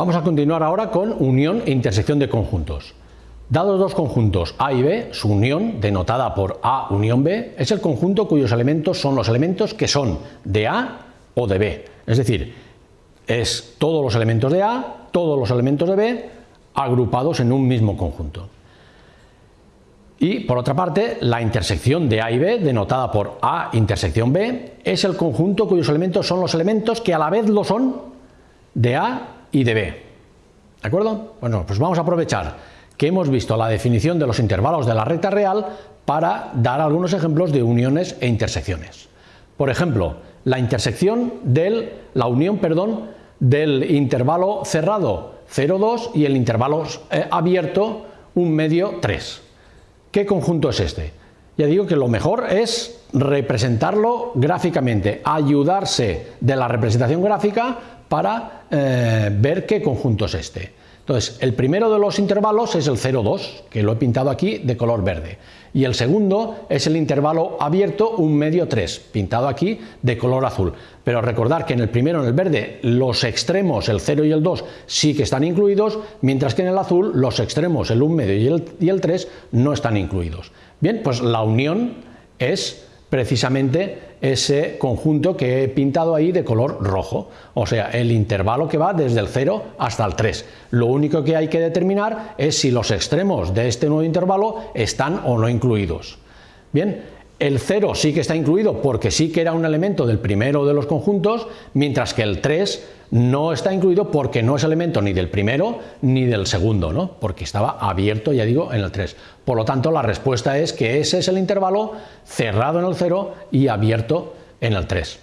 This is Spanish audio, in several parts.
Vamos a continuar ahora con unión e intersección de conjuntos. Dados dos conjuntos A y B, su unión, denotada por A unión B, es el conjunto cuyos elementos son los elementos que son de A o de B. Es decir, es todos los elementos de A, todos los elementos de B, agrupados en un mismo conjunto. Y por otra parte, la intersección de A y B, denotada por A intersección B, es el conjunto cuyos elementos son los elementos que a la vez lo son de A y de B. ¿De acuerdo? Bueno, pues vamos a aprovechar que hemos visto la definición de los intervalos de la recta real para dar algunos ejemplos de uniones e intersecciones. Por ejemplo, la intersección del, la unión, perdón, del intervalo cerrado 0,2 y el intervalo eh, abierto un medio 3. ¿Qué conjunto es este? Ya digo que lo mejor es representarlo gráficamente, ayudarse de la representación gráfica para eh, ver qué conjunto es este. Entonces, el primero de los intervalos es el 0,2, que lo he pintado aquí de color verde. Y el segundo es el intervalo abierto, un medio 3, pintado aquí de color azul. Pero recordar que en el primero, en el verde, los extremos, el 0 y el 2, sí que están incluidos, mientras que en el azul los extremos, el 1 medio y el, y el 3, no están incluidos. Bien, pues la unión es precisamente ese conjunto que he pintado ahí de color rojo, o sea, el intervalo que va desde el 0 hasta el 3. Lo único que hay que determinar es si los extremos de este nuevo intervalo están o no incluidos. Bien, el 0 sí que está incluido porque sí que era un elemento del primero de los conjuntos, mientras que el 3 no está incluido porque no es elemento ni del primero ni del segundo, ¿no? porque estaba abierto, ya digo, en el 3. Por lo tanto, la respuesta es que ese es el intervalo cerrado en el 0 y abierto en el 3.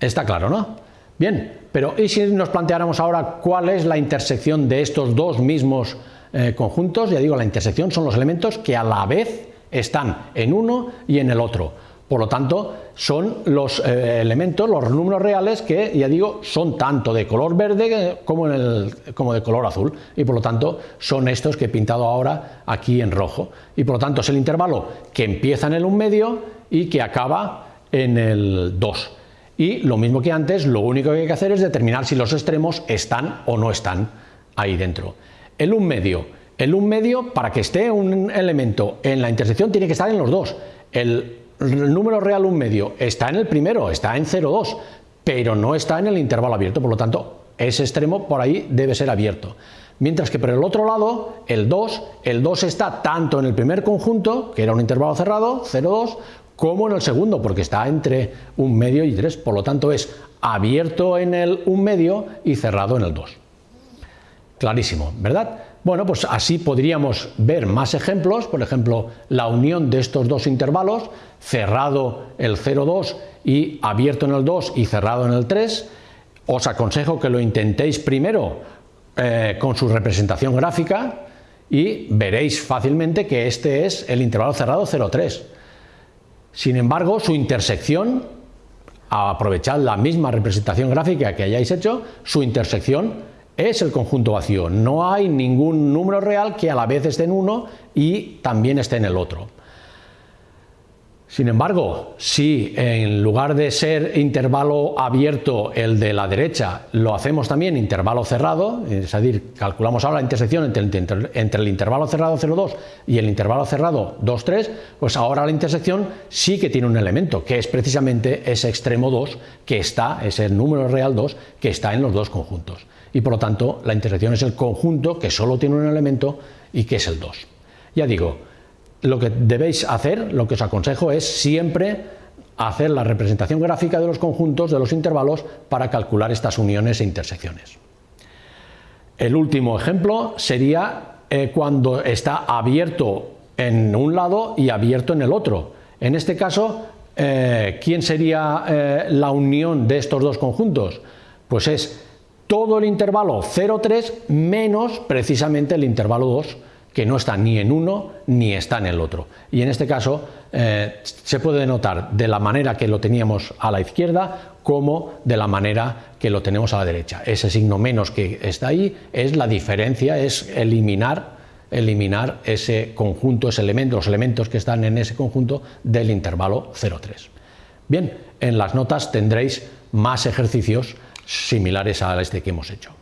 Está claro, ¿no? Bien, pero ¿y si nos planteáramos ahora cuál es la intersección de estos dos mismos eh, conjuntos? Ya digo, la intersección son los elementos que a la vez están en uno y en el otro. Por lo tanto, son los eh, elementos, los números reales que, ya digo, son tanto de color verde como, de color azul y por lo tanto son estos que he pintado ahora aquí en rojo. Y por lo tanto es el intervalo que empieza en el 1 medio y que acaba en el 2. Y lo mismo que antes, lo único que hay que hacer es determinar si los extremos están o no están ahí dentro. El 1 medio el 1 medio, para que esté un elemento en la intersección, tiene que estar en los dos. El, número real 1 medio está en el primero, está en 0,2, pero no está en el intervalo abierto, por lo tanto, ese extremo por ahí debe ser abierto. Mientras que por el otro lado, el 2, el 2 está tanto en el primer conjunto, que era un intervalo cerrado, 0,2, como en el segundo, porque está entre 1 medio y 3, por lo tanto es abierto en el 1 medio y cerrado en el 2. Clarísimo, ¿verdad? Bueno, pues así podríamos ver más ejemplos, por ejemplo, la unión de estos dos intervalos, cerrado el 0,2 y abierto en el 2 y cerrado en el 3. Os aconsejo que lo intentéis primero eh, con su representación gráfica y veréis fácilmente que este es el intervalo cerrado 0,3. Sin embargo, su intersección, aprovechad la misma representación gráfica que hayáis hecho, su intersección es el conjunto vacío. No hay ningún número real que a la vez esté en uno y también esté en el otro. Sin embargo, si en lugar de ser intervalo abierto el de la derecha, lo hacemos también intervalo cerrado, es decir, calculamos ahora la intersección entre el, intervalo cerrado 0,2 y el intervalo cerrado 2,3, pues ahora la intersección sí que tiene un elemento, que es precisamente ese extremo 2 que está, ese número real 2 que está en los dos conjuntos y por lo tanto la intersección es el conjunto que solo tiene un elemento y que es el 2. Ya digo, lo que debéis hacer, lo que os aconsejo es siempre hacer la representación gráfica de los conjuntos de los intervalos para calcular estas uniones e intersecciones. El último ejemplo sería eh, cuando está abierto en un lado y abierto en el otro. En este caso, eh, ¿quién sería eh, la unión de estos dos conjuntos? Pues es todo el intervalo 0,3 menos precisamente el intervalo 2 que no está ni en uno ni está en el otro. Y en este caso eh, se puede denotar de la manera que lo teníamos a la izquierda como de la manera que lo tenemos a la derecha. Ese signo menos que está ahí es la diferencia, es eliminar, eliminar ese conjunto, ese elemento, los elementos que están en ese conjunto del intervalo 0,3. Bien, en las notas tendréis más ejercicios similares a este que hemos hecho.